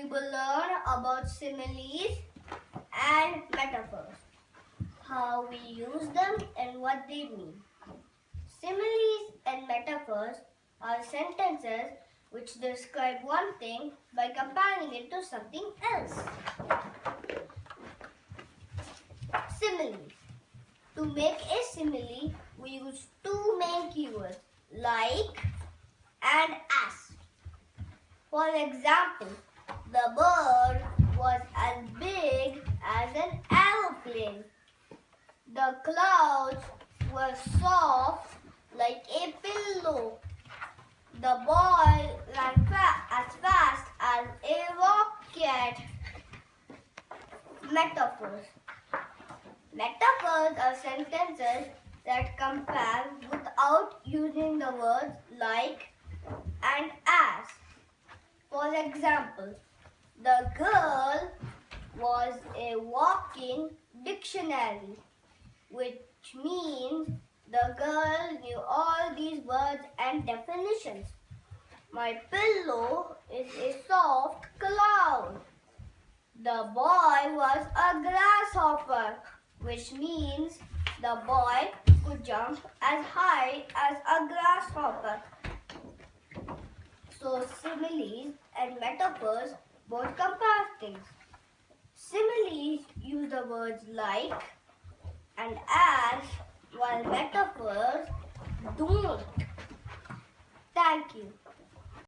we will learn about similes and metaphors, how we use them and what they mean. Similes and metaphors are sentences which describe one thing by comparing it to something else. Similes. To make a simile, we use two main keywords like and as. For example, the bird was as big as an aeroplane. The clouds were soft like a pillow. The boy ran fa- as fast as a rocket. Metaphors. Metaphors are sentences that compare without using the words like and as. For example, the girl was a walking dictionary, which means the girl knew all these words and definitions. My pillow is a soft cloud. The boy was a grasshopper, which means the boy could jump as high as a grasshopper. So similes and metaphors both compare things. Similes use the words like and as while metaphors don't. Thank you.